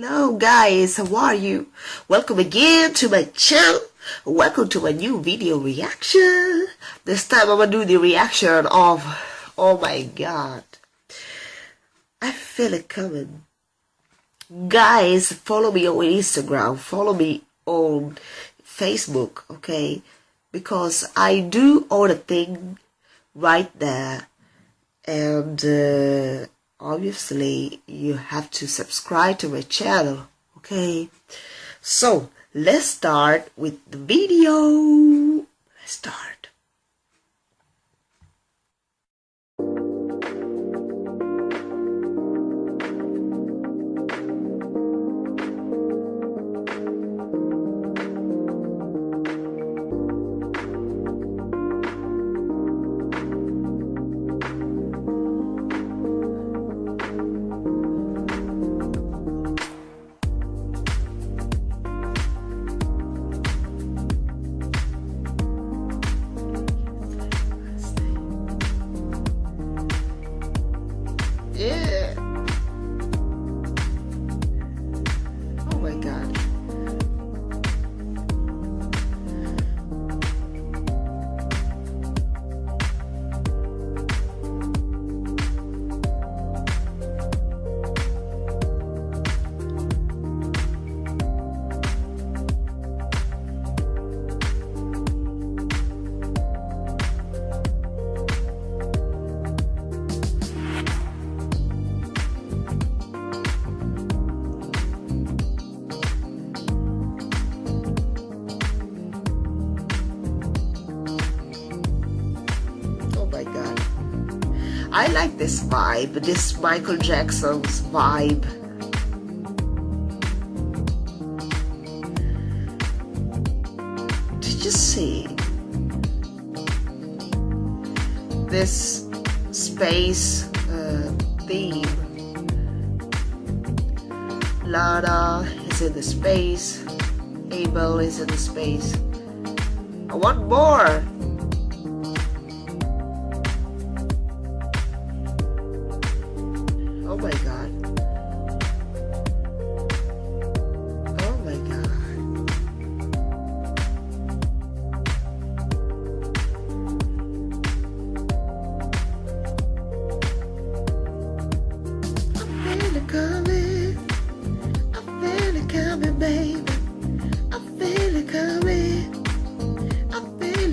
Hello guys, how are you? Welcome again to my channel. Welcome to my new video reaction. This time I'm gonna do the reaction of, oh my god. I feel it coming. Guys, follow me on Instagram, follow me on Facebook, okay? Because I do all the thing right there. And uh, obviously you have to subscribe to my channel okay? So let's start with the video. Let's start I like this vibe, this Michael Jackson's vibe. Did you see this space uh, theme? Lana is in the space, Abel is in the space. I want more!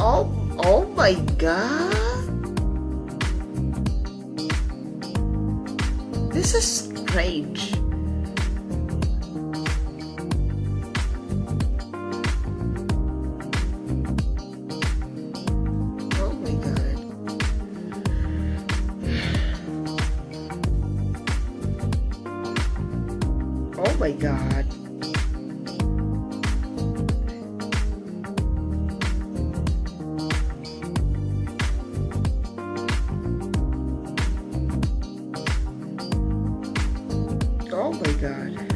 Oh, oh my god! This is strange. Oh my god. Oh Oh my god.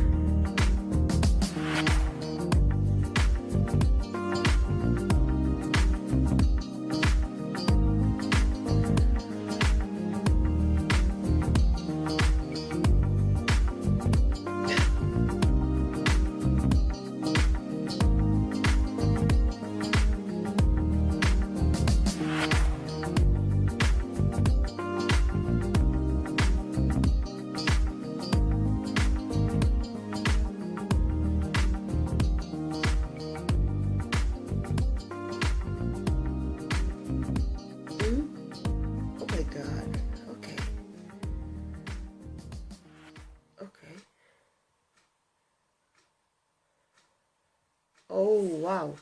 oh wow.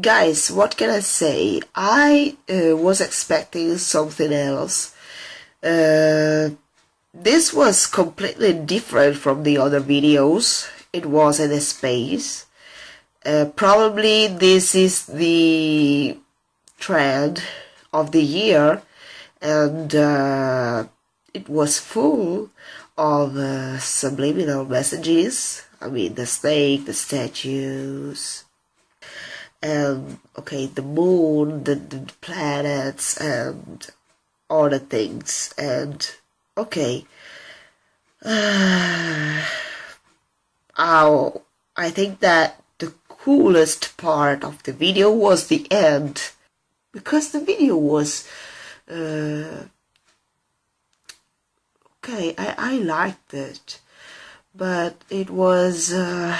Guys what can i say? I uh, was expecting something else. Uh, this was completely different from the other videos. It was in a space. Uh, probably this is the trend of the year and uh, it was full of uh, subliminal messages. I mean, the snake, the statues, and okay, the moon, the, the planets, and all the things. And okay, oh, I think that the coolest part of the video was the end because the video was uh, okay, I, I liked it, but it was, uh,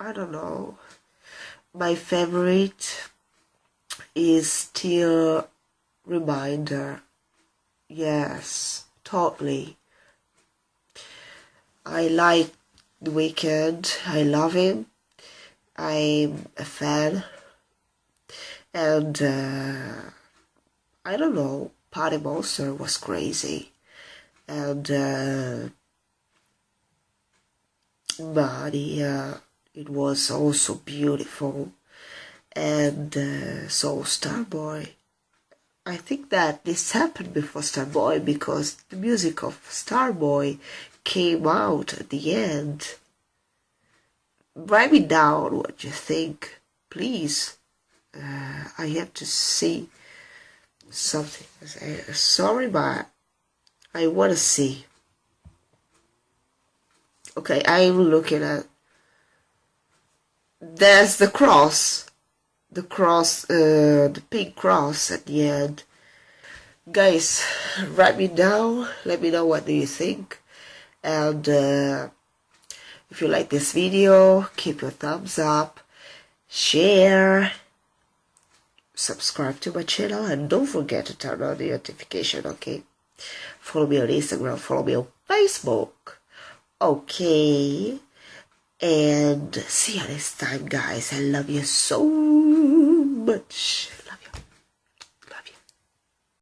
I don't know, my favorite is still Reminder. Yes, totally. I like The Weeknd, I love him, I'm a fan, and uh, I don't know, Party Monster was crazy. And, uh, but yeah, it was also beautiful. And uh, so Starboy. I think that this happened before Starboy because the music of Starboy came out at the end. Write me down what you think, please. Uh, I have to see something. Sorry, but I want to see. Okay, I'm looking at. There's the cross. The cross, uh, the pink cross at the end. Guys, write me down. Let me know what do you think. And uh, if you like this video, keep your thumbs up. Share subscribe to my channel and don't forget to turn on the notification okay follow me on instagram follow me on facebook okay and see you next time guys i love you so much